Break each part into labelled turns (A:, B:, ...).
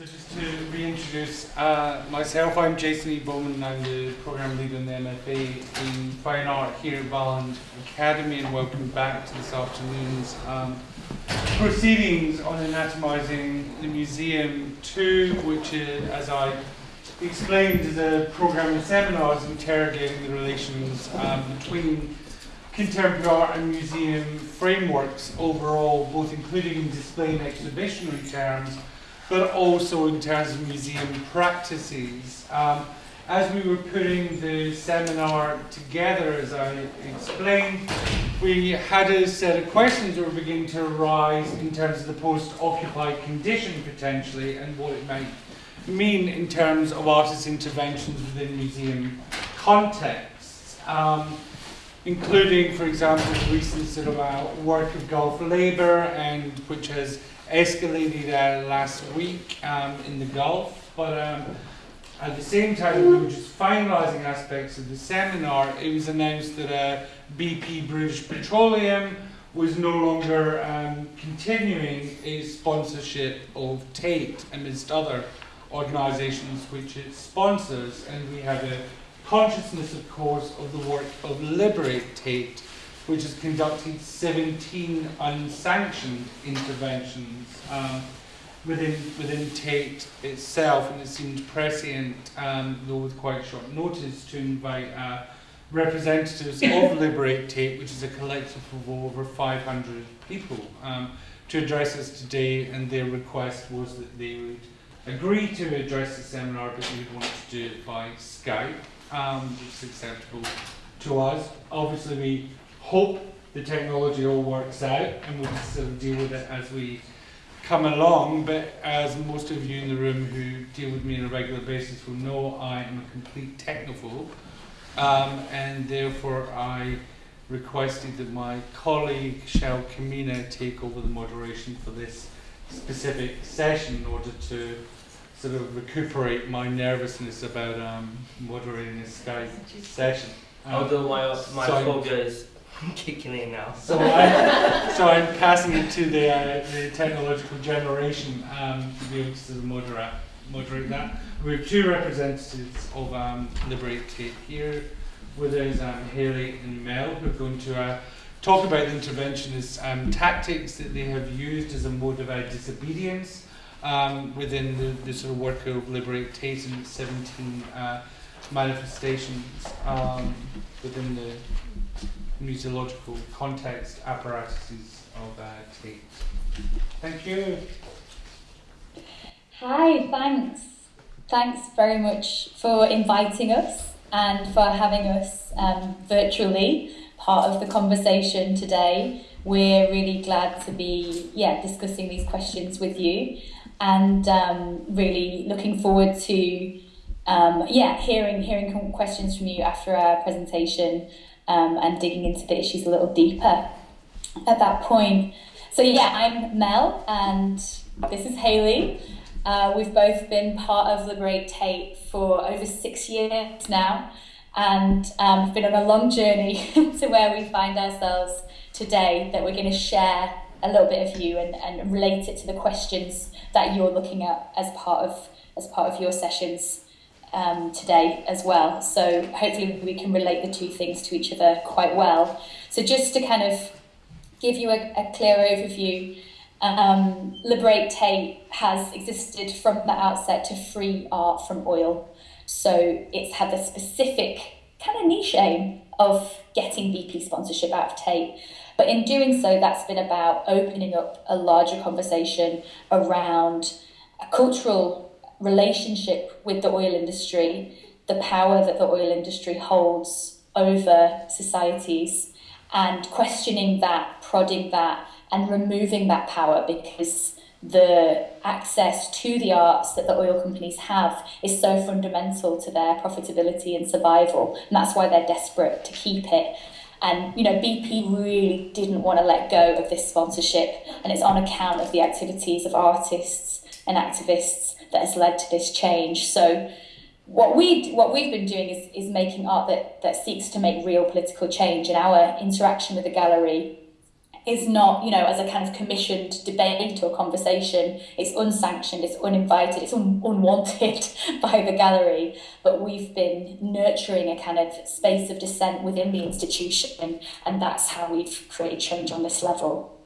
A: So just to reintroduce uh, myself, I'm Jason E. Bowman. and I'm the program leader in the MFA in Fine Art here at Valand Academy, and welcome back to this afternoon's um, proceedings on anatomising the museum 2, which, is, as I explained, is a program of seminars interrogating the relations um, between contemporary art and museum frameworks overall, both including in display and exhibitionary terms but also in terms of museum practices. Um, as we were putting the seminar together, as I explained, we had a set of questions that were beginning to arise in terms of the post-occupied condition potentially and what it might mean in terms of artist interventions within museum contexts. Um, including, for example, the recent sort of uh, work of Gulf Labour, and which has escalated uh, last week um, in the Gulf, but um, at the same time we were just finalising aspects of the seminar, it was announced that uh, BP British Petroleum was no longer um, continuing its sponsorship of Tate amidst other organisations which it sponsors, and we have a consciousness, of course, of the work of Liberate Tate, which has conducted 17 unsanctioned interventions um, within, within Tate itself, and it seemed prescient, um, though with quite short notice, to invite uh, representatives of Liberate Tate, which is a collective of over 500 people, um, to address us today, and their request was that they would agree to address the seminar, but they would want to do it by Skype, um, which is acceptable to us. Obviously, we hope the technology all works out and we'll sort of deal with it as we come along. But as most of you in the room who deal with me on a regular basis will know, I am a complete technophobe. Um, and therefore I requested that my colleague Shell Kamina take over the moderation for this specific session in order to sort of recuperate my nervousness about um, moderating this Skype session.
B: Um, Although my, my so phobia is kicking in now.
A: So, I, so I'm passing it to the, uh, the technological generation um, to be able to moderate, moderate that. We have two representatives of um, Liberate here. With us, um, Haley and Mel, who are going to uh, talk about the interventionist um, tactics that they have used as a mode of uh, disobedience um, within the, the, sort of work of Liberate Tate and 17 uh, manifestations um, within the museological context apparatuses of uh, Tate. Thank you.
C: Hi, thanks. Thanks very much for inviting us and for having us um, virtually part of the conversation today. We're really glad to be yeah discussing these questions with you and um, really looking forward to um, yeah hearing hearing questions from you after our presentation um, and digging into the issues a little deeper at that point. So yeah, I'm Mel and this is Haley. Uh, we've both been part of Liberate Tate for over six years now and um, been on a long journey to where we find ourselves today that we're going to share a little bit of you and, and relate it to the questions that you're looking at as part of as part of your sessions um, today as well. So hopefully we can relate the two things to each other quite well. So just to kind of give you a, a clear overview, um, Liberate Tate has existed from the outset to free art from oil. So it's had the specific kind of niche aim of getting BP sponsorship out of Tate. But in doing so, that's been about opening up a larger conversation around a cultural relationship with the oil industry, the power that the oil industry holds over societies, and questioning that, prodding that, and removing that power because the access to the arts that the oil companies have is so fundamental to their profitability and survival. And that's why they're desperate to keep it. And you know, BP really didn't want to let go of this sponsorship, and it's on account of the activities of artists and activists that has led to this change. So what we what we've been doing is is making art that that seeks to make real political change. And our interaction with the gallery is not, you know, as a kind of commissioned debate or conversation. It's unsanctioned, it's uninvited, it's un- unwanted by the gallery. But we've been nurturing a kind of space of dissent within the institution, and that's how we've created change on this level.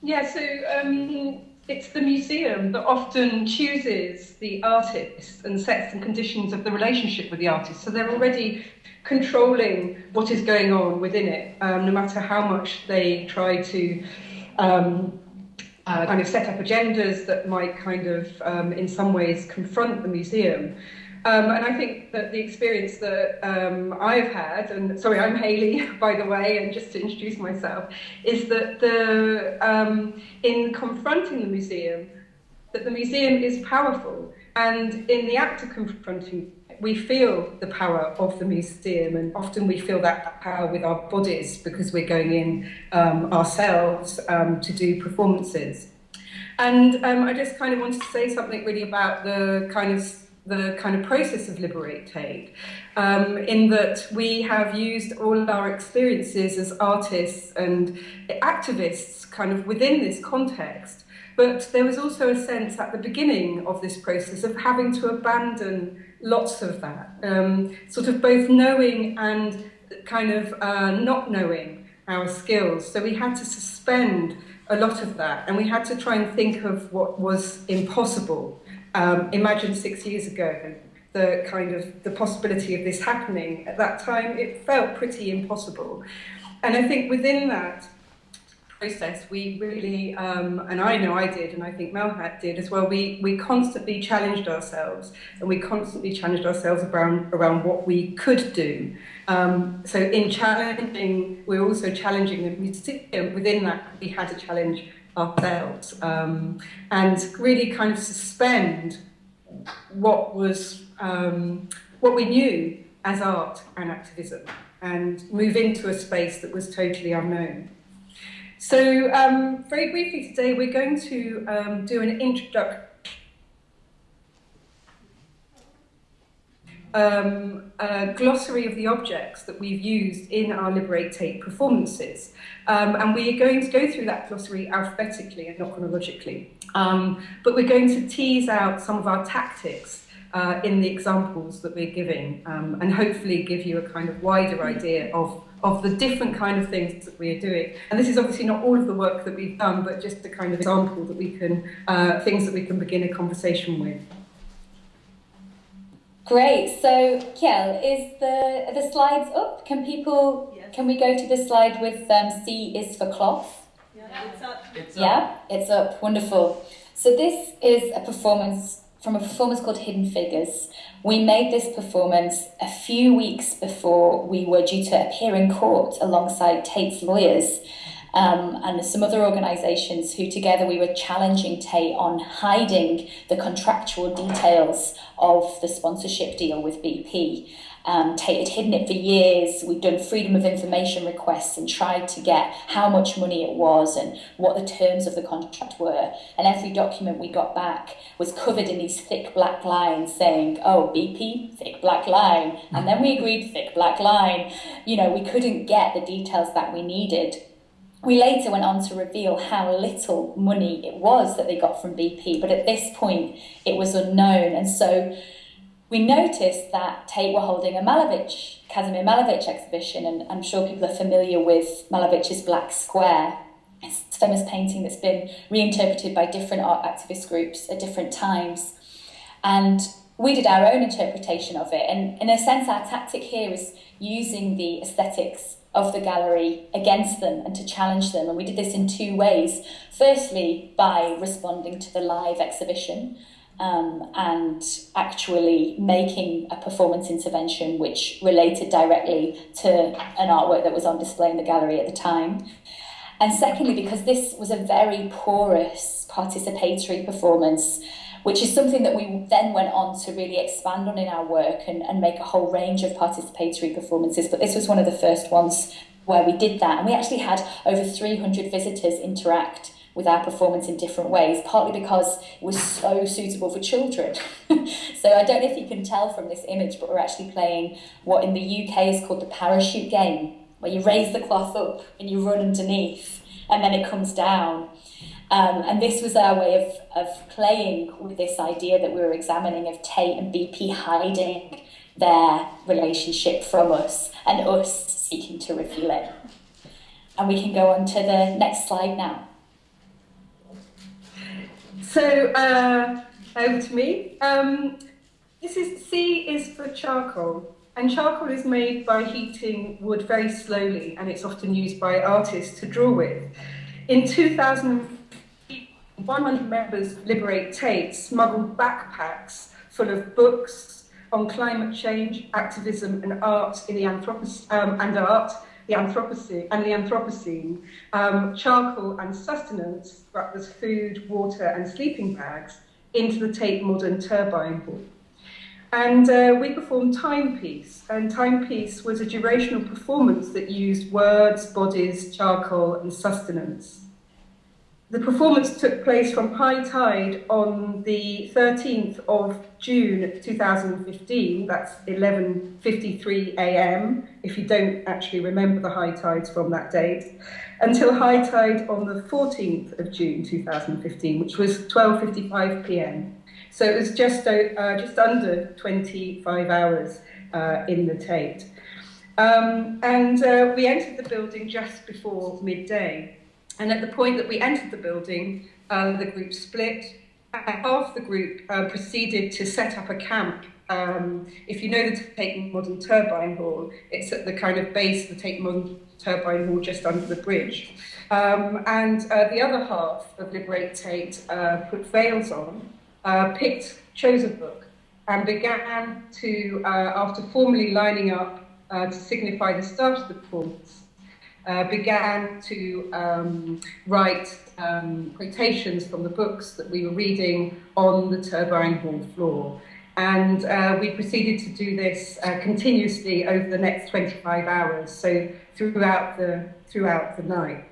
D: Yeah, so um, it's the museum that often chooses the artists and sets the conditions of the relationship with the artist. So they're already controlling what is going on within it, um, no matter how much they try to um, uh, kind of set up agendas that might kind of, um, in some ways, confront the museum. Um, and I think that the experience that um, I've had, and sorry, I'm Haley, by the way, and just to introduce myself, is that the um, in confronting the museum, that the museum is powerful, and in the act of confronting, we feel the power of the museum, and often we feel that power with our bodies because we're going in um, ourselves um, to do performances. And um, I just kind of wanted to say something really about the kind of the kind of process of Liberate Tate, um, in that we have used all of our experiences as artists and activists kind of within this context. But there was also a sense at the beginning of this process of having to abandon lots of that, um, sort of both knowing and kind of uh, not knowing our skills. So we had to suspend a lot of that and we had to try and think of what was impossible um, imagine six years ago the kind of the possibility of this happening. At that time it felt pretty impossible. And i think within that process we really um, and i know i did and i think Mel had did as well we we constantly challenged ourselves and we constantly challenged ourselves around around what we could do. Um, so in challenging we're also challenging the museum. Within that we had a challenge ourselves um, and really kind of suspend what was um, what we knew as art and activism and move into a space that was totally unknown. So um, very briefly today we're going to um, do an introduction um, a glossary of the objects that we've used in our Liberate Tate performances. Um, and we are going to go through that glossary alphabetically and not chronologically. Um, but we're going to tease out some of our tactics uh, in the examples that we're giving um, and hopefully give you a kind of wider idea of, of the different kind of things that we are doing. And this is obviously not all of the work that we've done, but just a kind of example that we can, uh, things that we can begin a conversation with.
C: Great. So, Kiel, is the are the slides up? Can people? Yes. Can we go to the slide with um, C is for cloth?
E: Yeah, it's up.
C: It's up. Yeah, it's up. Wonderful. So this is a performance from a performance called Hidden Figures. We made this performance a few weeks before we were due to appear in court alongside Tate's lawyers um, and some other organisations who together we were challenging Tate on hiding the contractual details of the sponsorship deal with BP. Um, Tate had hidden it for years. We'd done freedom of information requests and tried to get how much money it was and what the terms of the contract were. And every document we got back was covered in these thick black lines saying, oh, BP, thick black line. And then we agreed, thick black line. You know, we couldn't get the details that we needed. We later went on to reveal how little money it was that they got from BP, but at this point it was unknown. And so we noticed that Tate were holding a Malevich, Kazimir Malevich exhibition, and I'm sure people are familiar with Malevich's Black Square. It's a famous painting that's been reinterpreted by different art activist groups at different times. And we did our own interpretation of it. And in a sense, our tactic here is using the aesthetics of the gallery against them and to challenge them. And we did this in two ways. Firstly, by responding to the live exhibition um, and actually making a performance intervention which related directly to an artwork that was on display in the gallery at the time. And secondly, because this was a very porous participatory performance, which is something that we then went on to really expand on in our work and, and make a whole range of participatory performances. But this was one of the first ones where we did that. And we actually had over 300 visitors interact with our performance in different ways, partly because it was so suitable for children. so I don't know if you can tell from this image, but we're actually playing what in the UK is called the parachute game. where you raise the cloth up and you run underneath, and then it comes down. Um, and this was our way of, of playing with this idea that we were examining of Tate and BP hiding their relationship from us and us seeking to reveal it. And we can go on to the next slide now.
D: So, uh, over to me. Um, this is C is for charcoal. And charcoal is made by heating wood very slowly, and it's often used by artists to draw with. In 2000, 100 members Liberate Tate smuggled backpacks full of books on climate change, activism, and art in the Anthropocene, um, and art, the Anthropocene, and the Anthropocene, um, charcoal and sustenance, that was food, water, and sleeping bags, into the Tate Modern Turbine Hall. And uh, we performed Timepiece, and Timepiece was a durational performance that used words, bodies, charcoal, and sustenance. The performance took place from high tide on the 13th of June 2015, that's 11.53 a.m., if you don't actually remember the high tides from that date, until high tide on the 14th of June 2015, which was 12.55 p.m. So it was just, uh, just under 25 hours uh, in the Tate. Um, and uh, we entered the building just before midday. And at the point that we entered the building, uh, the group split. Half the group uh, proceeded to set up a camp. Um, if you know the Tate Modern Turbine Hall, it's at the kind of base of the Tate Modern Turbine Hall just under the bridge. Um, and uh, the other half of Liberate Tate uh, put veils on uh, picked, chose a book, and began to, uh, after formally lining up to signify the start of the performance, uh, began to um, write um, quotations from the books that we were reading on the turbine hall floor. And uh, we proceeded to do this uh, continuously over the next 25 hours, so throughout the, throughout the night.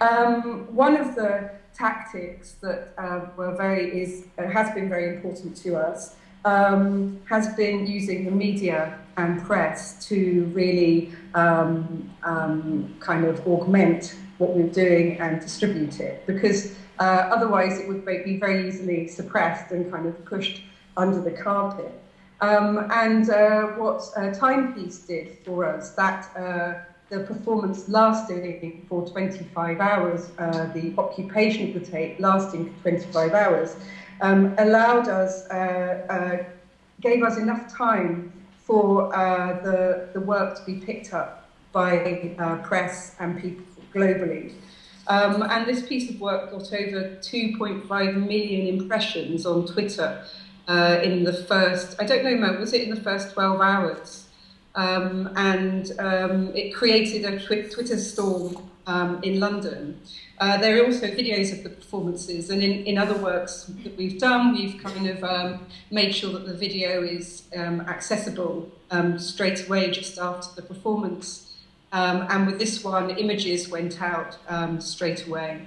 D: Um, one of the tactics that uh, were very is uh, has been very important to us um, has been using the media and press to really um, um, kind of augment what we're doing and distribute it because uh, otherwise it would be very easily suppressed and kind of pushed under the carpet. Um, and uh, what uh, Timepiece did for us, that uh, the performance lasting for 25 hours, uh, the occupation of the Tate lasting for 25 hours, um, allowed us, uh, uh, gave us enough time for uh, the, the work to be picked up by uh, press and people globally. Um, and this piece of work got over 2.5 million impressions on Twitter uh, in the first, I don't know, Mo, was it in the first 12 hours? Um, and um, it created a tw Twitter storm um, in London. Uh, there are also videos of the performances, and in, in other works that we've done, we've kind of um, made sure that the video is um, accessible um, straight away just after the performance. Um, and with this one, images went out um, straight away.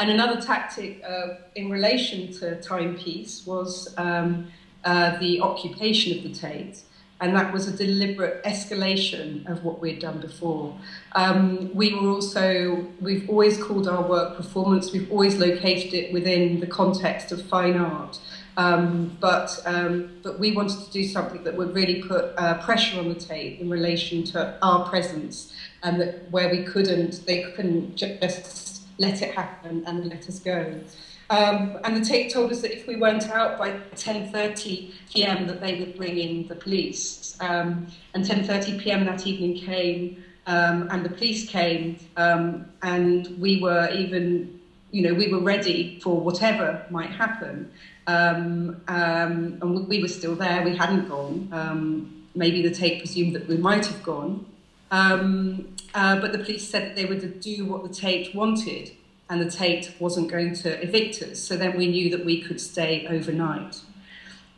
D: And another tactic uh, in relation to timepiece was um, uh, the occupation of the Tate and that was a deliberate escalation of what we'd done before. Um, we were also, we've always called our work performance, we've always located it within the context of fine art. Um, but, um, but we wanted to do something that would really put uh, pressure on the Tate in relation to our presence and that where we couldn't, they couldn't just let it happen and let us go. Um, and the Tate told us that if we weren't out by 10.30 p.m. that they would bring in the police. Um, and 10.30 p.m. that evening came um, and the police came um, and we were even, you know, we were ready for whatever might happen. Um, um, and we were still there, we hadn't gone. maybe the Tate presumed that we might have gone. Uh, but the police said that they would do what the Tate wanted and the Tate wasn't going to evict us. So then we knew that we could stay overnight.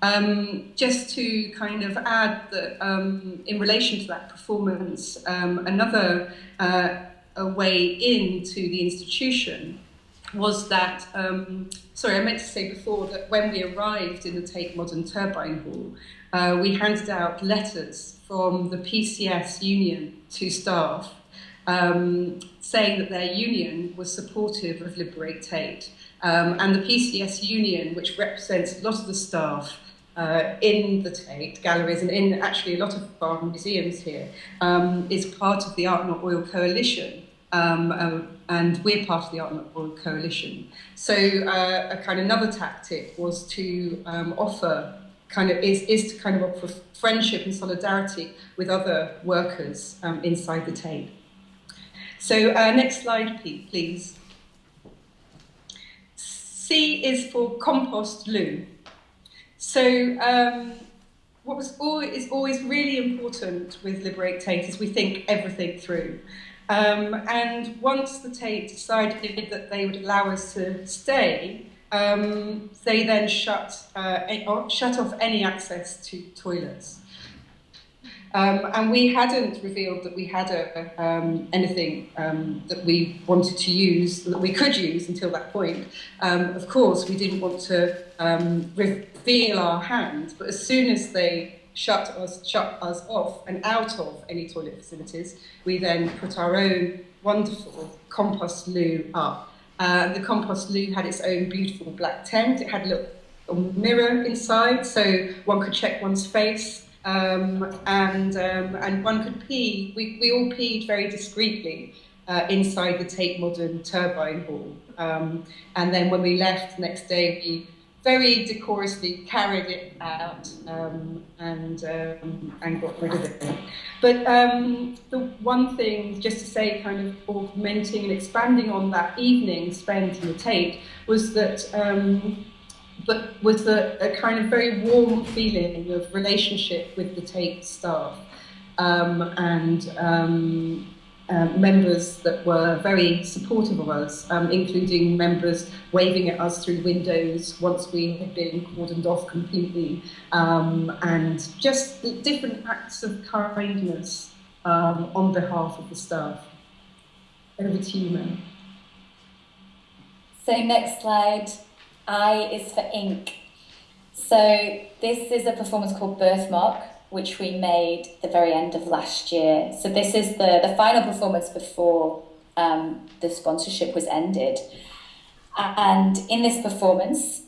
D: Um, just to kind of add that um, in relation to that performance, um, another uh, way into the institution was that, um, sorry, I meant to say before that when we arrived in the Tate Modern Turbine Hall, uh, we handed out letters from the PCS union to staff um, saying that their union was supportive of Liberate Tate. Um, and the PCS union, which represents a lot of the staff uh, in the Tate galleries and in actually a lot of our museums here, um, is part of the Art Not Oil Coalition. Um, uh, and we're part of the Art Not Oil Coalition. So uh, a kind of another tactic was to um, offer kind of is, is to kind of offer friendship and solidarity with other workers um, inside the Tate. So uh, next slide, please. C is for compost loo. So um, what was is always really important with Liberate Tate is we think everything through. Um, and once the Tate decided that they would allow us to stay, um, they then shut, uh, shut off any access to toilets. Um, and we hadn't revealed that we had a, um, anything um, that we wanted to use, that we could use until that point. Um, of course, we didn't want to um, reveal our hand, but as soon as they shut us, shut us off and out of any toilet facilities, we then put our own wonderful compost loo up. Uh, the compost loo had its own beautiful black tent. It had a little mirror inside, so one could check one's face um, and um, and one could pee. We, we all peed very discreetly uh, inside the Tate Modern turbine hall. Um, and then when we left the next day, we very decorously carried it out um, and um, and got rid of it. But um, the one thing, just to say, kind of augmenting and expanding on that evening spent in the Tate, was that but with a, a, kind of very warm feeling of relationship with the Tate staff um, and um, uh, members that were very supportive of us, um, including members waving at us through windows once we had been cordoned off completely, um, and just different acts of kindness um, on behalf of the staff. Over to you, Mel.
C: So next slide. I is for ink. So this is a performance called Birthmark, which we made the very end of last year. So this is the, the final performance before um, the sponsorship was ended. And in this performance,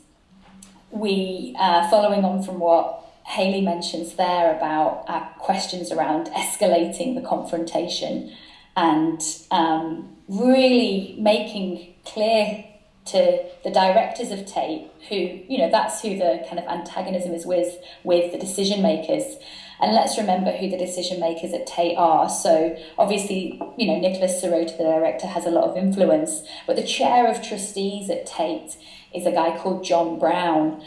C: we, uh, following on from what Haley mentions there about our questions around escalating the confrontation and um, really making clear to the directors of Tate, who, you know, that's who the kind of antagonism is with, with the decision makers. And let's remember who the decision makers at Tate are. So obviously, you know, Nicholas Serota, the director, has a lot of influence, but the chair of trustees at Tate is a guy called John Brown.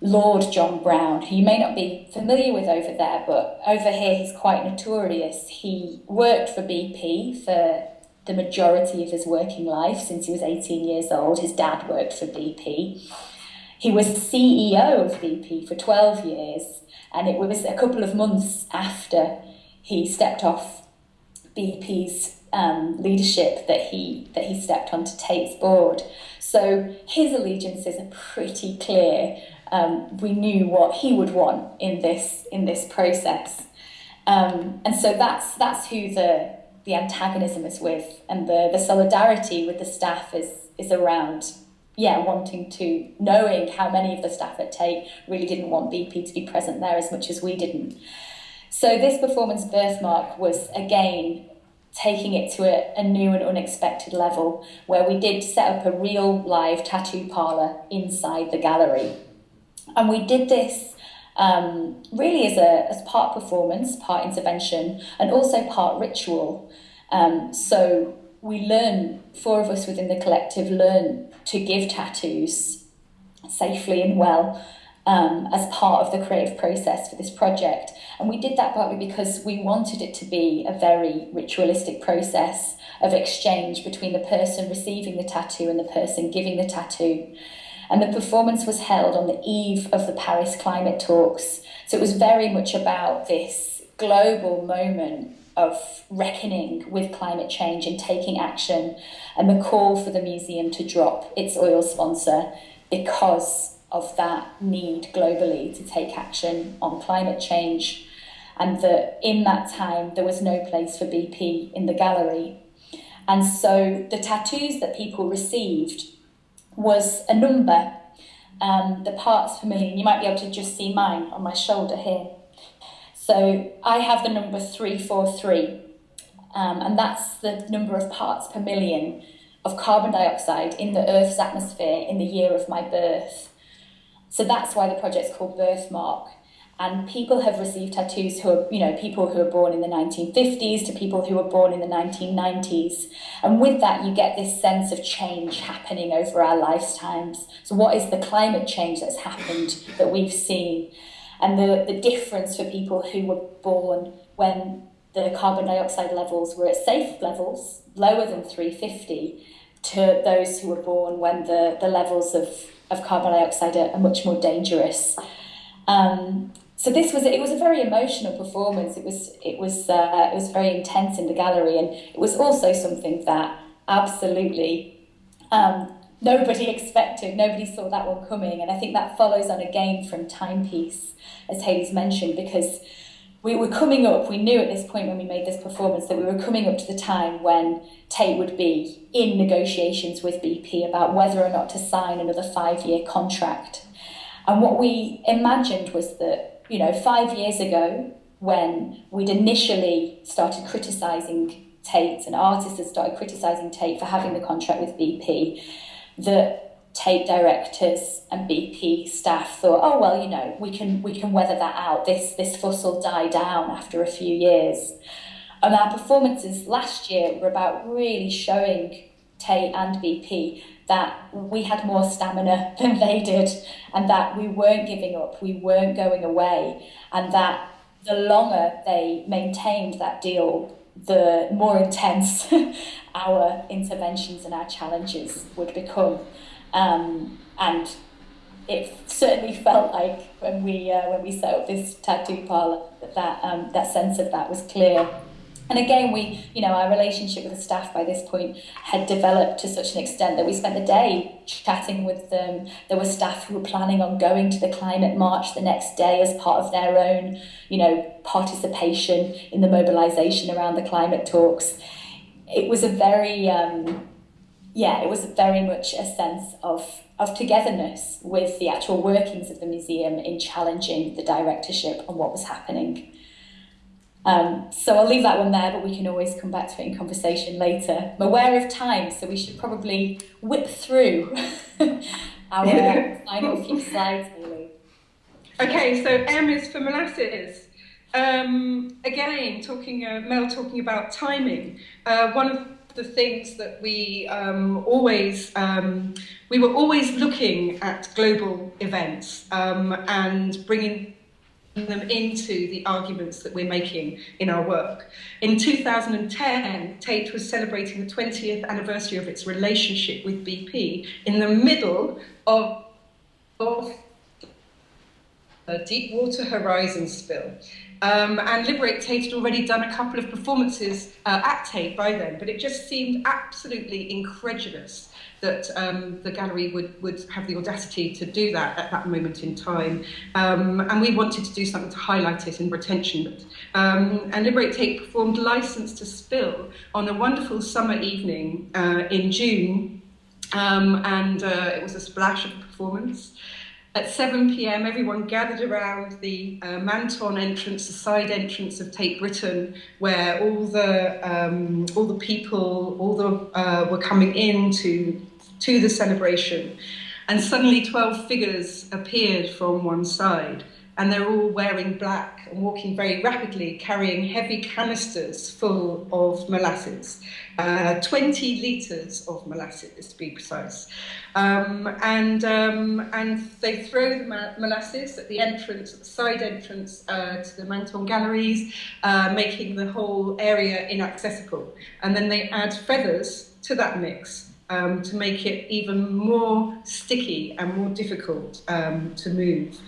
C: Lord John Brown, who you may not be familiar with over there, but over here he's quite notorious. He worked for BP for the majority of his working life since he was 18 years old. His dad worked for BP. He was CEO of BP for 12 years, and it was a couple of months after he stepped off BP's um, leadership that he that he stepped onto Tate's board. So his allegiances are pretty clear. Um, we knew what he would want in this in this process, um, and so that's that's who the the antagonism is with and the, the solidarity with the staff is is around yeah wanting to knowing how many of the staff at Tate really didn't want BP to be present there as much as we didn't. So this performance birthmark was again taking it to a, a new and unexpected level where we did set up a real live tattoo parlor inside the gallery. And we did this um, really as a as part performance, part intervention, and also part ritual. Um, so we learn, four of us within the collective learn to give tattoos safely and well um, as part of the creative process for this project. And we did that partly because we wanted it to be a very ritualistic process of exchange between the person receiving the tattoo and the person giving the tattoo and the performance was held on the eve of the Paris climate talks. So it was very much about this global moment of reckoning with climate change and taking action, and the call for the museum to drop its oil sponsor because of that need globally to take action on climate change. and that in that time there was no place for BP in the gallery. And so the tattoos that people received was a number, um, the parts per million. You might be able to just see mine on my shoulder here. So I have the number 343, um, and that's the number of parts per million of carbon dioxide in the Earth's atmosphere in the year of my birth. So that's why the project's called Birthmark. And people have received tattoos who are, you know, people who are born in the 1950s to people who were born in the 1990s. And with that, you get this sense of change happening over our lifetimes. So, what is the climate change that's happened that we've seen? And the, the difference for people who were born when the carbon dioxide levels were at safe levels, lower than 350, to those who were born when the, the levels of, of carbon dioxide are, are much more dangerous. Um, so this was it was a very emotional performance. It was it was uh, it was very intense in the gallery, and it was also something that absolutely um, nobody expected. Nobody saw that one coming, and I think that follows on again from Timepiece, as Hayley's mentioned, because we were coming up. We knew at this point when we made this performance that we were coming up to the time when Tate would be in negotiations with BP about whether or not to sign another five-year contract. And what we imagined was that you know, five years ago, when we'd initially started criticising Tate and artists had started criticising Tate for having the contract with BP, that Tate directors and BP staff thought, oh well, you know, we can we can weather that out. This this fuss will die down after a few years. And our performances last year were about really showing Tate and BP that we had more stamina than they did and that we weren't giving up, we weren't going away, and that the longer they maintained that deal, the more intense our interventions and our challenges would become. Um, and it certainly felt like when we uh, when we set up this tattoo parlor that um, that sense of that was clear. And again, we, you know, our relationship with the staff by this point had developed to such an extent that we spent the day chatting with them. There were staff who were planning on going to the climate march the next day as part of their own, you know, participation in the mobilisation around the climate talks. It was a very, um, yeah, it was very much a sense of of togetherness with the actual workings of the museum in challenging the directorship on what was happening. Um, so I'll leave that one there, but we can always come back to it in conversation later. I'm aware of time, so we should probably whip through our final few slides, really.
D: Okay, so M is for molasses. Um, again, talking uh, Mel talking about timing. Uh, one of the things that we um, always um, we were always looking at global events um, and bringing them into the arguments that we're making in our work. In 2010, Tate was celebrating the 20th anniversary of its relationship with BP in the middle of, of a Deepwater Horizon spill. Um, and Liberate Tate had already done a couple of performances uh, at Tate by then, but it just seemed absolutely incredulous that um, the gallery would, would have the audacity to do that at that moment in time. Um, and we wanted to do something to highlight it and retention. Um, and Liberate Tate performed License to Spill on a wonderful summer evening uh, in June. Um, and uh, it was a splash of a performance. At 7 p.m., everyone gathered around the uh, Manton entrance, the side entrance of Tate Britain, where all the um, all the people, all the uh, were coming in to to the celebration, and suddenly 12 figures appeared from one side and they're all wearing black and walking very rapidly, carrying heavy canisters full of molasses, uh, 20 litres of molasses to be precise. Um, and, um, and they throw the molasses at the entrance, at the side entrance uh, to the Manton galleries, uh, making the whole area inaccessible. And then they add feathers to that mix um, to make it even more sticky and more difficult um, to move.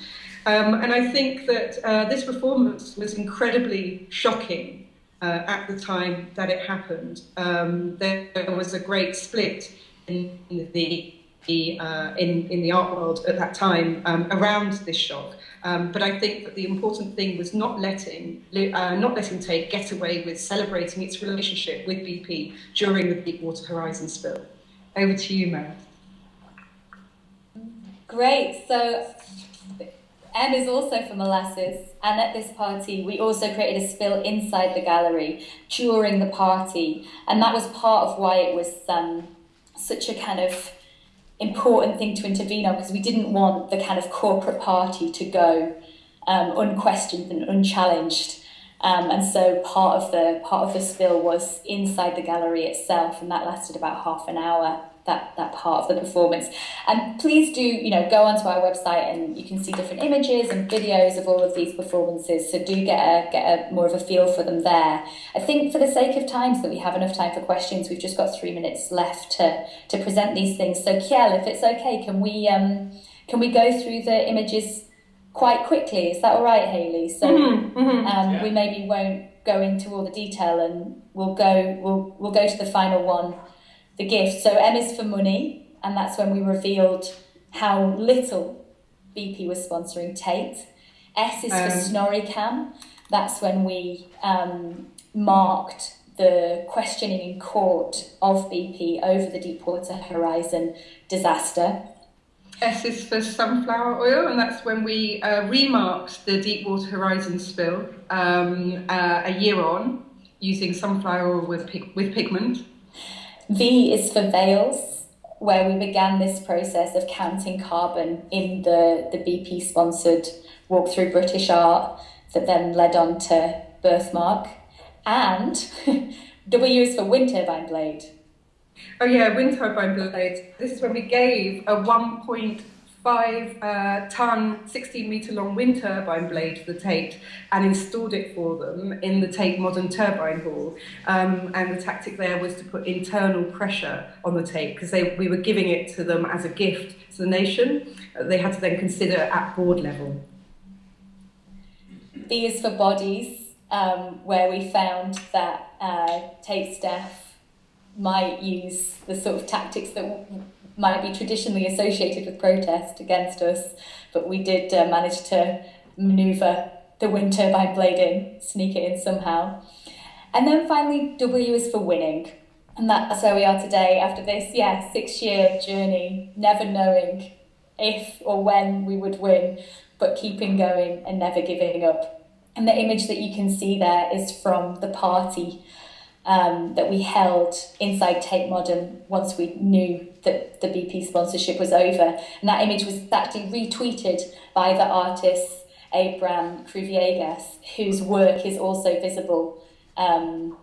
D: Um, and I think that uh, this performance was incredibly shocking uh, at the time that it happened. Um, there, was a great split in, in the uh, in, in the art world at that time um, around this shock. Um, but I think that the important thing was not letting uh, not letting Tate get away with celebrating its relationship with BP during the Deepwater Horizon spill. Over to you, Mary.
C: Great. So Em is also for Molasses, and at this party, we also created a spill inside the gallery during the party, and that was part of why it was um, such a kind of important thing to intervene on because we didn't want the kind of corporate party to go um, unquestioned and unchallenged. Um, and so part of the part of the spill was inside the gallery itself, and that lasted about half an hour that that part of the performance. And please do, you know, go onto our website and you can see different images and videos of all of these performances. So do get a get a more of a feel for them there. I think for the sake of time, so that we have enough time for questions, we've just got three minutes left to to present these things. So Kiel, if it's okay, can we um can we go through the images quite quickly? Is that all right, Haley? So
D: mm-hmm, mm-hmm.
C: Um, yeah. we maybe won't go into all the detail and we'll go we'll we'll go to the final one the gift. So M is for money, and that's when we revealed how little BP was sponsoring Tate. S is um, for SnorriCam. That's when we um, marked the questioning in court of BP over the Deepwater Horizon disaster.
D: S is for sunflower oil, and that's when we uh, remarked the Deepwater Horizon spill um, uh, a year on using sunflower oil with, pig- with pigment.
C: V is for Veils, where we began this process of counting carbon in the, the BP sponsored walk through British art that then led on to Birthmark. And W is for Wind Turbine Blade.
D: Oh, yeah, Wind Turbine Blade. This is when we gave a 1.5 five uh, ton, 16 metre long wind turbine blade for the Tate and installed it for them in the Tate Modern Turbine Hall. Um, and the tactic there was to put internal pressure on the Tate because we were giving it to them as a gift to the nation. Uh, they had to then consider at board level.
C: B is for bodies, um, where we found that uh, Tate staff might use the sort of tactics that might be traditionally associated with protest against us, but we did uh, manage to manoeuvre the wind turbine blade in, sneak it in somehow. And then finally, W is for winning. And that's where we are today after this, yeah, six year journey, never knowing if or when we would win, but keeping going and never giving up. And the image that you can see there is from the party um, that we held inside Tate Modern once we knew that the BP sponsorship was over. And that image was actually retweeted by the artist Abraham Cruzvillegas, whose work is also visible um,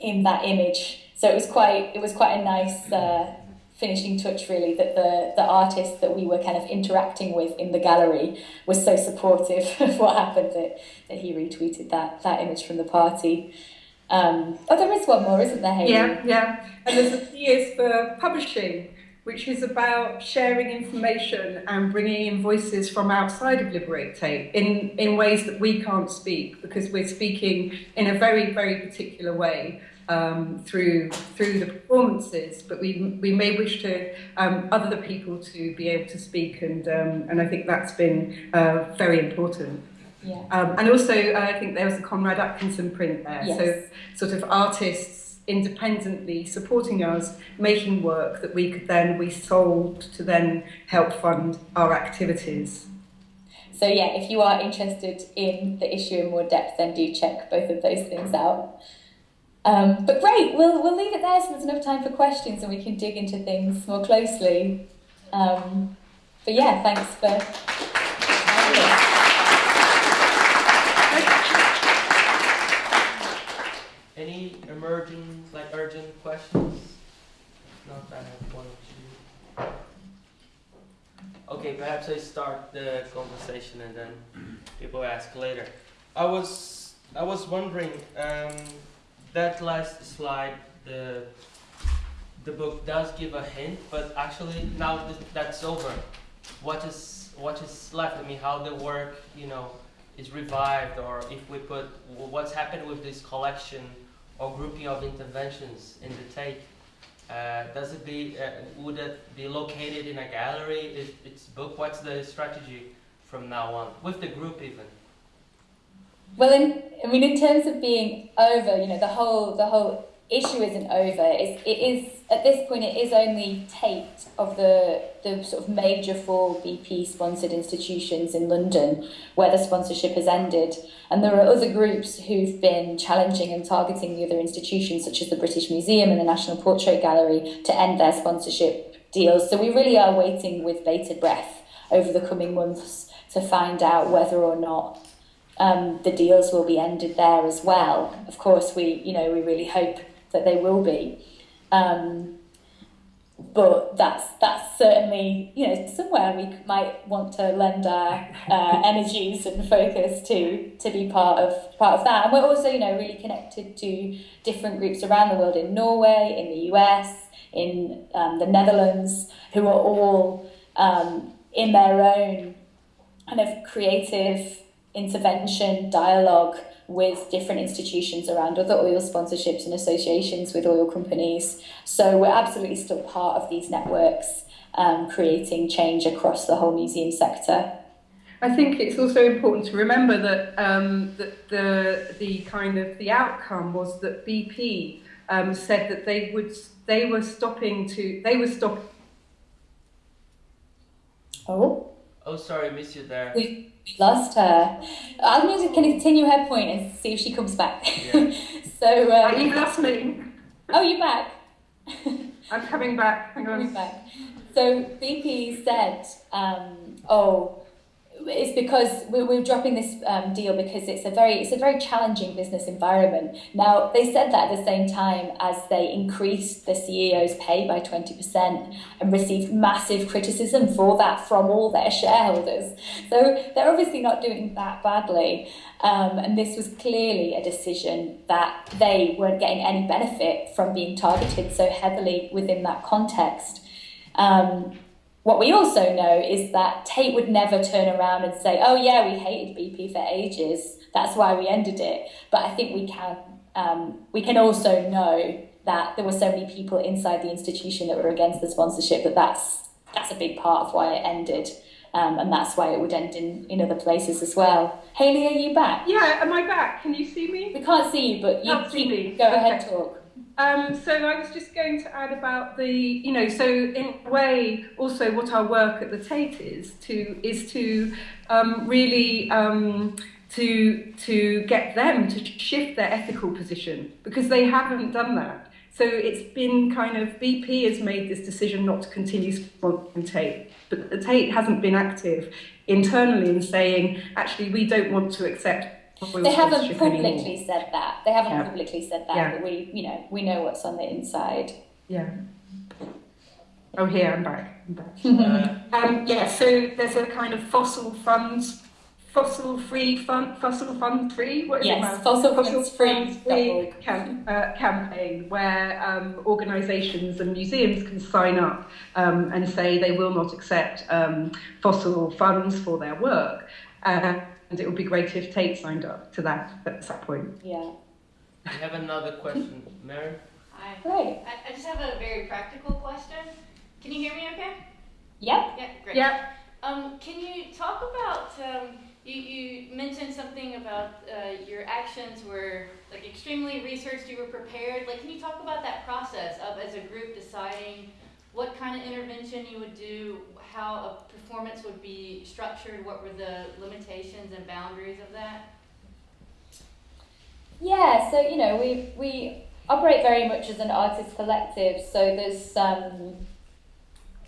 C: in that image. So it was quite it was quite a nice uh, finishing touch really that the the artist that we were kind of interacting with in the gallery was so supportive of what happened that, that he retweeted that that image from the party. Um, oh, there is one more, isn't there, Haley?
D: Yeah, yeah. And there's a P is for publishing, which is about sharing information and bringing in voices from outside of Liberate Tate in, in ways that we can't speak because we're speaking in a very, very particular way. Um, through through the performances, but we we may wish to um, other people to be able to speak, and um, and I think that's been uh, very important.
C: Yeah. Um,
D: and also, I think there was a Conrad Atkinson print there.
C: Yes.
D: So, sort of artists independently supporting us, making work that we could then, we sold to then help fund our activities.
C: So, yeah, if you are interested in the issue in more depth, then do check both of those things out. Um, but great, we'll, we'll leave it there so there's enough time for questions and we can dig into things more closely. Um, but yeah, thanks for.
B: Any emerging, like urgent questions? Not that I have one or two. Okay, perhaps I start the conversation and then people ask later. I was I was wondering um, that last slide the the book does give a hint, but actually now that that's over, what is what is left? I mean, how the work you know is revived, or if we put what's happened with this collection or grouping of interventions in the Tate? Uh, does it be, uh, would it be located in a gallery? Is its book, what's the strategy from now on with the group even?
C: Well, in, I mean, in terms of being over, you know, the whole the whole issue isn't over. It's, it is at this point it is only Tate of the the sort of major four BP sponsored institutions in London where the sponsorship has ended, and there are other groups who've been challenging and targeting the other institutions such as the British Museum and the National Portrait Gallery to end their sponsorship deals. So we really are waiting with bated breath over the coming months to find out whether or not um, the deals will be ended there as well. Of course, we you know we really hope that they will be, um, but that's that's certainly you know somewhere we might want to lend our uh, energies and focus to to be part of part of that. And we're also you know really connected to different groups around the world in Norway, in the US, in um, the Netherlands, who are all um, in their own kind of creative intervention dialogue with different institutions around other oil sponsorships and associations with oil companies. So we're absolutely still part of these networks, um, creating change across the whole museum sector.
D: I think it's also important to remember that um, that the the kind of the outcome was that BP um, said that they would they were stopping to they were stopping.
C: Oh.
B: Oh, sorry, miss you there.
C: We lost her. I'm going to continue her point and see if she comes back.
B: Yeah.
C: so.
D: Uh,
C: Um,
D: you lost me.
C: oh, you're back.
D: I'm coming back. Hang
C: Coming back. So BP said, um, "Oh, it's because we're, we're dropping this um, deal because it's a very it's a very challenging business environment." Now they said that at the same time as they increased the CEO's pay by twenty percent and received massive criticism for that from all their shareholders. So they're obviously not doing that badly. Um, and this was clearly a decision that they weren't getting any benefit from being targeted so heavily within that context. Um, what we also know is that Tate would never turn around and say, "Oh yeah, we hated BP for ages. That's why we ended it." But I think we can um, we can also know that there were so many people inside the institution that were against the sponsorship that that's that's a big part of why it ended, um, and that's why it would end in, in other places as well. Haley, are you back?
D: Yeah, am I back? Can you see me?
C: We can't see you, but you
D: me.
C: go ahead,
D: Okay.
C: talk.
D: Um, so I was just going to add about the, you know, so in a way, also what our work at the Tate is to is to um, really um, to to get them to shift their ethical position because they haven't done that. So it's been kind of BP has made this decision not to continue sponsoring Tate, but the Tate hasn't been active internally in saying actually we don't want to accept. Oil
C: They haven't
D: sponsorship anymore."
C: publicly said that. They haven't
D: Yeah.
C: publicly said that,
D: Yeah.
C: but we, you know, we know what's on the inside.
D: Yeah. Oh, here I'm back. I'm back.
B: Uh,
D: Um, yeah, so there's a kind of fossil funds, fossil free fund, fossil fund free. What is
C: Yes,
D: now?
C: fossil
D: Fossil
C: funds free
D: funds free
C: dot org.
D: cam- uh, campaign where um, organisations and museums can sign up um, and say they will not accept um, fossil funds for their work. Uh, and it would be great if Tate signed up to that at that point.
C: Yeah.
B: we have another question, Mary.
E: Hi.
C: Great.
E: I, I just have a very practical question. Can you hear me okay?
C: Yep.
E: Yeah, great.
D: Yeah.
E: Um, can you talk about, um, you, you mentioned something about uh, your actions were like extremely researched, you were prepared. Like, can you talk about that process of as a group deciding what kind of intervention you would do, how a performance would be structured, what were the limitations and boundaries of that?
C: Yeah, so you know, we we operate very much as an artist collective. So there's um,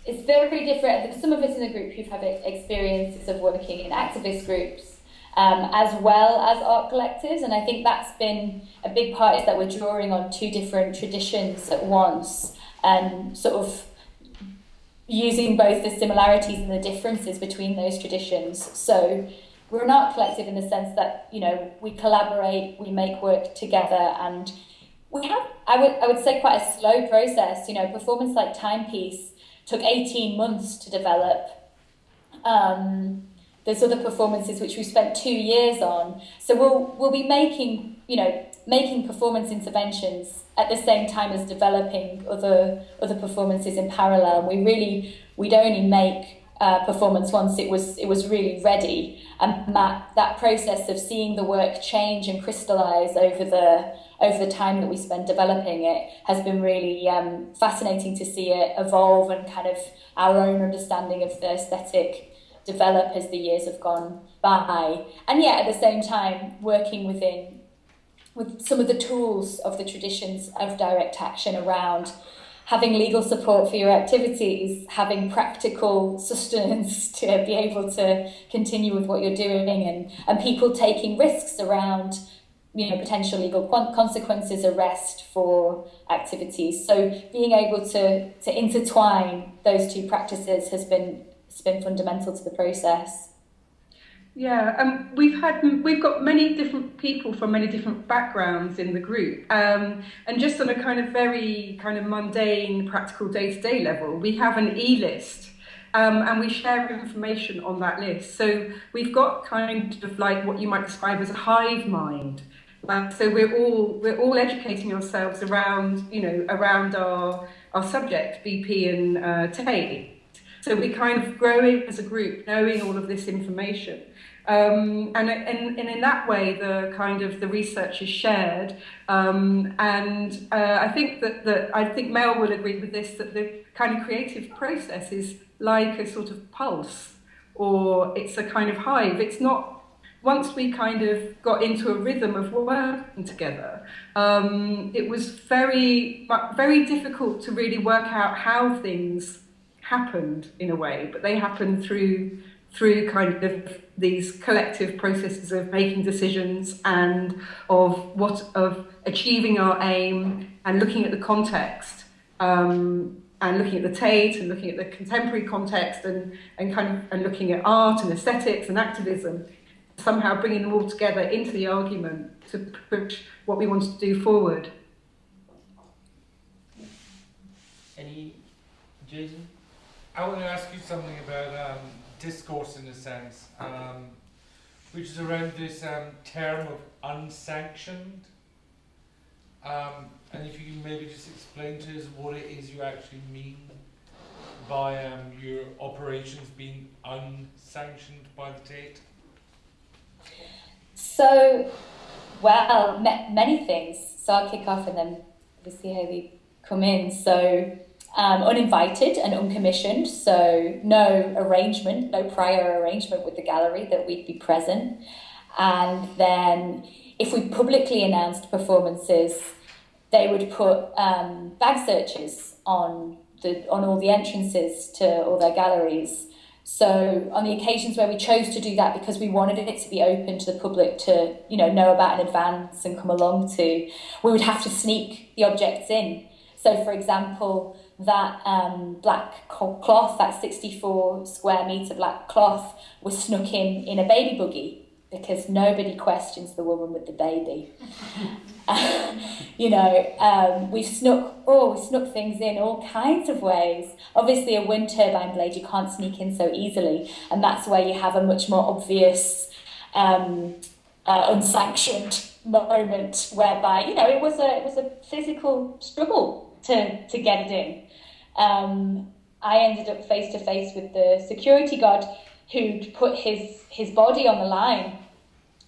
C: it's very different. Some of us in the group who've had experiences of working in activist groups, um, as well as art collectives, and I think that's been a big part is that we're drawing on two different traditions at once, and sort of using both the similarities and the differences between those traditions. So we're an art collective in the sense that you know we collaborate, we make work together, and we have I would I would say quite a slow process. You know, performance like Timepiece took eighteen months to develop. Um, there's other performances which we spent two years on. So we'll we'll be making you know making performance interventions at the same time as developing other other performances in parallel. We really we'd only make uh, performance once it was it was really ready. And that that process of seeing the work change and crystallize over the over the time that we spend developing it has been really um, fascinating to see it evolve and kind of our own understanding of the aesthetic develop as the years have gone by. And yet at the same time working within with some of the tools of the traditions of direct action around having legal support for your activities, having practical sustenance to be able to continue with what you're doing, and, and people taking risks around you know potential legal consequences, arrest for activities. So being able to to intertwine those two practices has been has been fundamental to the process.
D: Yeah, um, we've had we've got many different people from many different backgrounds in the group, um, and just on a kind of very kind of mundane, practical day to day level, we have an e list, um, and we share information on that list. So we've got kind of like what you might describe as a hive mind. Uh, so we're all we're all educating ourselves around you know around our our subject BP and uh, Tate. So we're kind of growing as a group, knowing all of this information. Um, and, and, and in that way, the kind of the research is shared. Um, and uh, I think that, that I think Mel will agree with this that the kind of creative process is like a sort of pulse, or it's a kind of hive. It's not. Once we kind of got into a rhythm of working together, um, it was very, very difficult to really work out how things happened in a way, but they happened through through kind of these collective processes of making decisions and of what of achieving our aim and looking at the context um, and looking at the Tate and looking at the contemporary context and, and kind of and looking at art and aesthetics and activism, somehow bringing them all together into the argument to push what we want to do forward.
B: Any, Jason?
A: I want to ask you something about um, discourse in a sense, um, which is around this um, term of unsanctioned. Um, and if you can maybe just explain to us what it is you actually mean by um, your operations being unsanctioned by the Tate.
C: So, well, many things. So I'll kick off and then we'll see how they come in. So, um, uninvited and uncommissioned, so no arrangement, no prior arrangement with the gallery that we'd be present. And then if we publicly announced performances, they would put um, bag searches on the on all the entrances to all their galleries. So on the occasions where we chose to do that because we wanted it to be open to the public to you know know about in advance and come along to, we would have to sneak the objects in. So for example, that um, black cloth, that 64 square metre black cloth, was snuck in in a baby buggy because nobody questions the woman with the baby. you know, um, we've snuck, oh, we snuck things in all kinds of ways. Obviously, a wind turbine blade you can't sneak in so easily, and that's where you have a much more obvious, um, uh, unsanctioned moment whereby you know it was a it was a physical struggle to to get it in um, I ended up face to face with the security guard who'd put his, his body on the line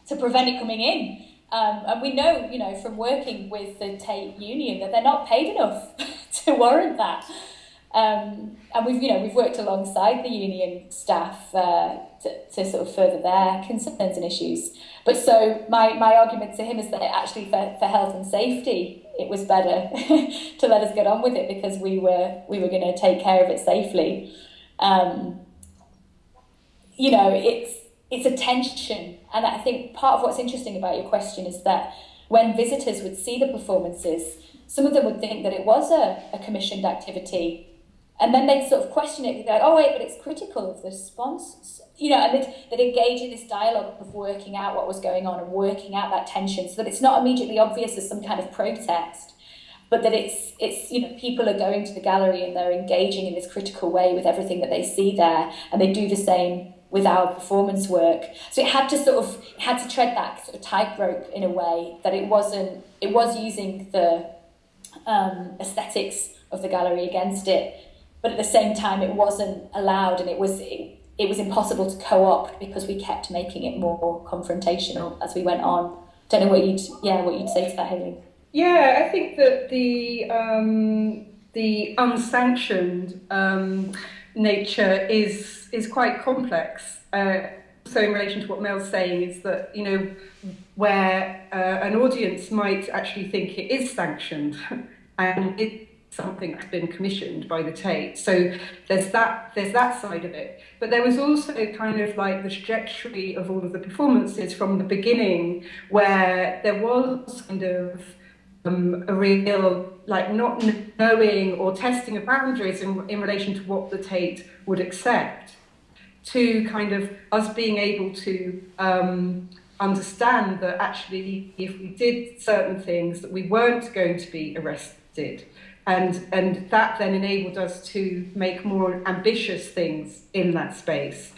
C: to prevent it coming in. Um, and we know, you know, from working with the Tate Union that they're not paid enough to warrant that. Um, and we've, you know, we've worked alongside the union staff uh, to, to sort of further their concerns and issues. But so my, my argument to him is that actually for, for health and safety, it was better to let us get on with it because we were we were going to take care of it safely. Um, you know, it's it's a tension, and I think part of what's interesting about your question is that when visitors would see the performances, some of them would think that it was a, a commissioned activity and then they'd sort of question it, they're like, oh wait, but it's critical of the response. You know, and they'd, they'd engage in this dialogue of working out what was going on and working out that tension so that it's not immediately obvious as some kind of protest, but that it's, it's you know, people are going to the gallery and they're engaging in this critical way with everything that they see there, and they do the same with our performance work. So it had to sort of, it had to tread that sort of tightrope in a way that it wasn't, it was using the um, aesthetics of the gallery against it, but at the same time, it wasn't allowed, and it was it, it was impossible to co-opt because we kept making it more confrontational as we went on. Don't know what you'd yeah what you'd say to that, Haley.
D: Yeah, I think that the um, the unsanctioned um, nature is is quite complex. Uh, so in relation to what Mel's saying is that you know where uh, an audience might actually think it is sanctioned and it's something that's been commissioned by the Tate. So there's that there's that side of it. But there was also kind of like the trajectory of all of the performances from the beginning where there was kind of um, a real like not knowing or testing of boundaries in, in relation to what the Tate would accept to kind of us being able to um, understand that actually if we did certain things that we weren't going to be arrested and and that then enabled us to make more ambitious things in that space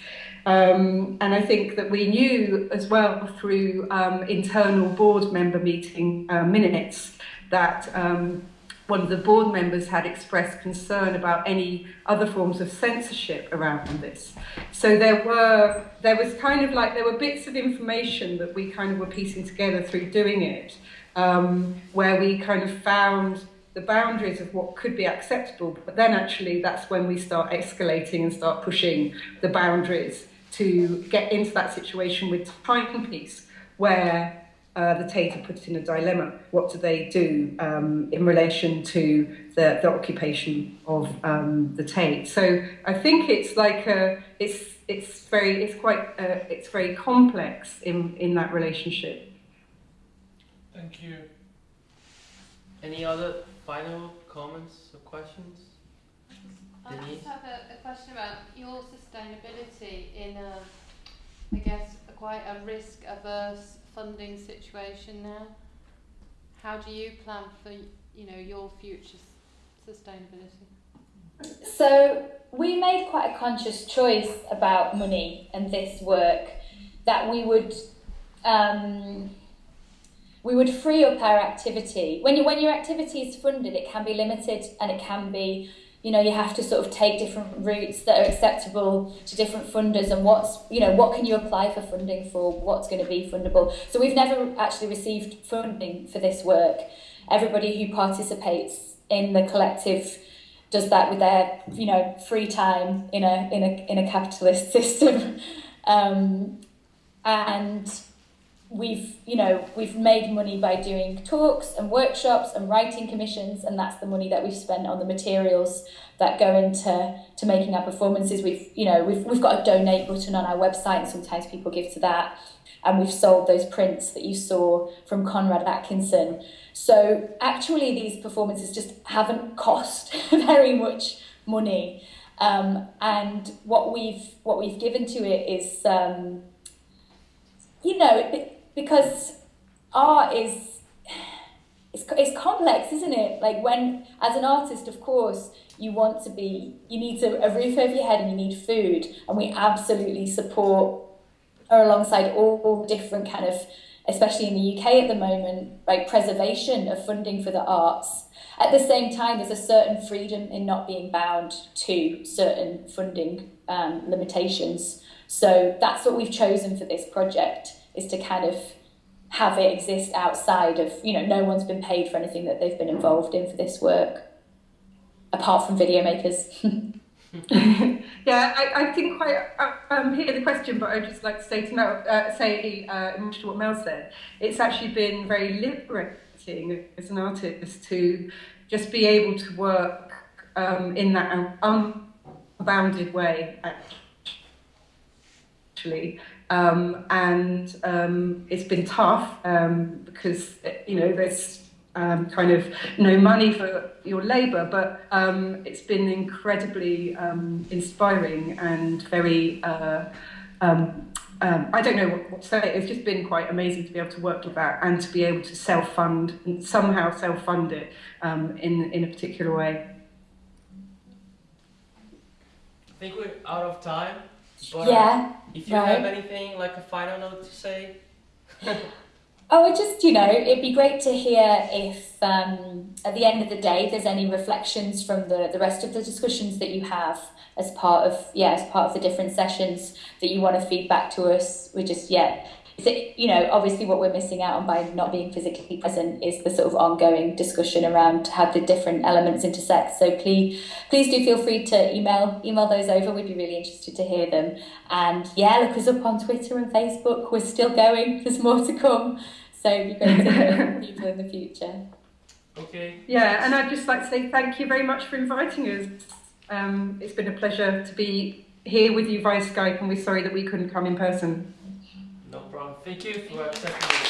D: um, and I think that we knew as well through um, internal board member meeting uh, minutes that um, one of the board members had expressed concern about any other forms of censorship around this. So there were there was kind of like there were bits of information that we kind of were piecing together through doing it, um, where we kind of found the boundaries of what could be acceptable, but then actually that's when we start escalating and start pushing the boundaries to get into that situation with timepiece where uh, the Tate are put in a dilemma. What do they do um, in relation to the, the occupation of um, the Tate? So I think it's like a, it's it's very it's quite uh, it's very complex in in that relationship.
A: Thank you.
B: Any other final comments or questions?
F: I
B: Denise?
F: just have a, a question about your sustainability in a, I guess, a quite a risk averse funding situation now. How do you plan for you know your future sustainability?
C: So we made quite a conscious choice about money and this work that we would um, we would free up our activity. When you when your activity is funded, it can be limited and it can be you know you have to sort of take different routes that are acceptable to different funders and what's you know what can you apply for funding for? What's going to be fundable? So we've never actually received funding for this work. Everybody who participates in the collective does that with their you know free time in a in a in a capitalist system. Um, and we've you know we've made money by doing talks and workshops and writing commissions and that's the money that we've spent on the materials that go into to making our performances. We've you know we've we've got a donate button on our website and sometimes people give to that. And we've sold those prints that you saw from Conrad Atkinson. So actually these performances just haven't cost very much money. Um, and what we've what we've given to it is um, you know because art is it's, it's complex isn't it? Like when as an artist of course you want to be you need to, a roof over your head and you need food. And we absolutely support or alongside all, all different kind of especially in the UK at the moment like preservation of funding for the arts. At the same time there's a certain freedom in not being bound to certain funding um, limitations. So that's what we've chosen for this project is to kind of have it exist outside of you know no one's been paid for anything that they've been involved in for this work apart from video makers
D: yeah, I, I didn't quite um, hear the question, but I'd just like to say to Mel, uh, say uh, in what Mel said, it's actually been very liberating as an artist to just be able to work um, in that unbounded way, actually. Um, and um, it's been tough um, because you know there's um, kind of no money for your labour, but um, it's been incredibly um, inspiring and very. Uh, I don't know what, what to say. It's just been quite amazing to be able to work with that and to be able to self-fund and somehow self-fund it in in a particular way.
B: I think we're out of time. But
C: yeah
B: if you
C: right.
B: have anything like a final note to say,
C: Oh, just, you know, it'd be great to hear if um, at the end of the day there's any reflections from the, the rest of the discussions that you have as part of, yeah, as part of the different sessions that you want to feed back to us. We're just, yeah, you know, obviously what we're missing out on by not being physically present is the sort of ongoing discussion around how the different elements intersect. So please, please do feel free to email email those over. We'd be really interested to hear them. And yeah, look us up on Twitter and Facebook. We're still going. There's more to come. So it'd be great to hear from people in the future.
B: Okay.
D: Yeah, and I'd just like to say thank you very much for inviting us. Um, it's been a pleasure to be here with you via Skype, and we're sorry that we couldn't come in person.
B: Thank you for accepting.